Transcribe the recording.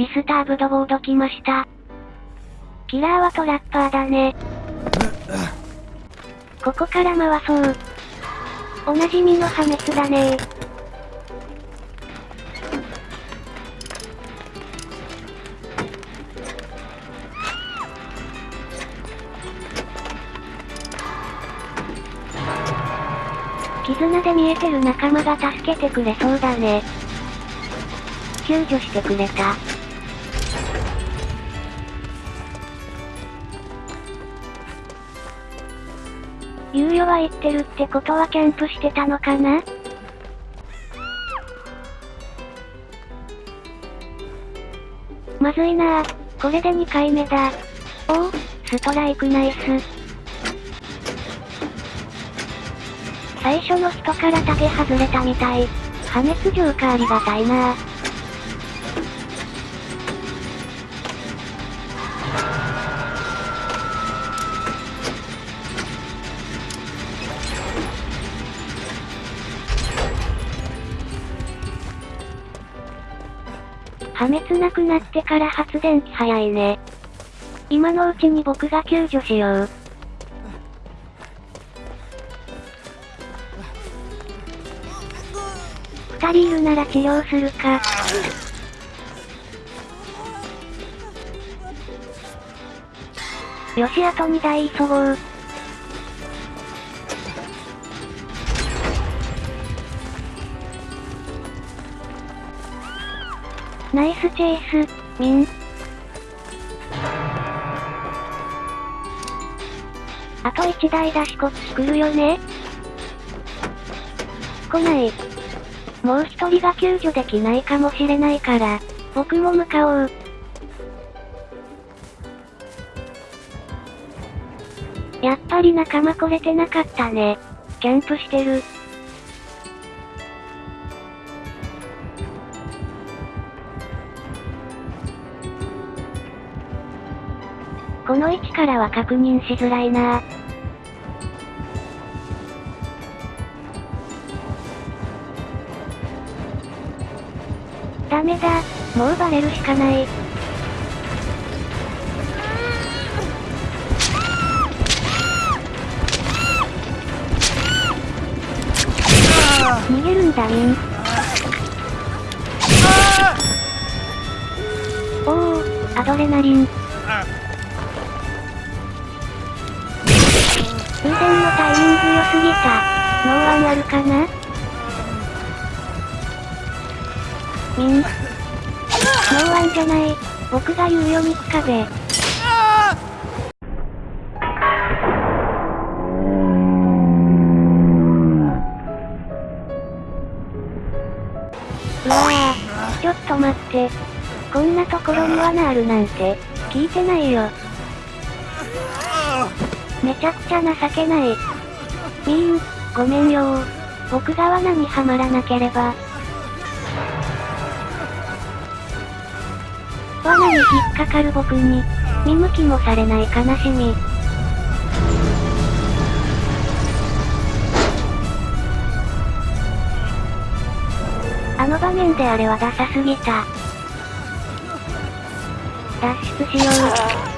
ディスターブドボード来ました。キラーはトラッパーだね。ここから回そう。おなじみの破滅だね絆で見えてる仲間が助けてくれそうだね。救助してくれた。猶予は言ってるってことはキャンプしてたのかな？まずいなぁ。これで2回目だ。おお、ストライクナイス。最初の人からタゲ外れたみたい。破滅状かありがたいなぁ。破滅なくなってから発電機早いね。今のうちに僕が救助しよう。二人いるなら治療するか。よしあと2台急ごう。ナイスチェイス、ミン。あと1台出しこっち来るよね来ない。もう一人が救助できないかもしれないから、僕も向かおう。やっぱり仲間来れてなかったね。キャンプしてる。この位置からは確認しづらいなダメだ、もうバレるしかない。逃げるんだミン。おお、アドレナリン。通電のタイミング良すぎた。ノーワンあるかな？ミン。ノーワンじゃない。僕が言うよ肉壁。うわぁ、ちょっと待って。こんなところに罠あるなんて、聞いてないよ。めちゃくちゃ情けない。ミーン、ごめんよ。僕が罠にはまらなければ。罠に引っかかる僕に、見向きもされない悲しみ。あの場面であれはダサすぎた。脱出しよう。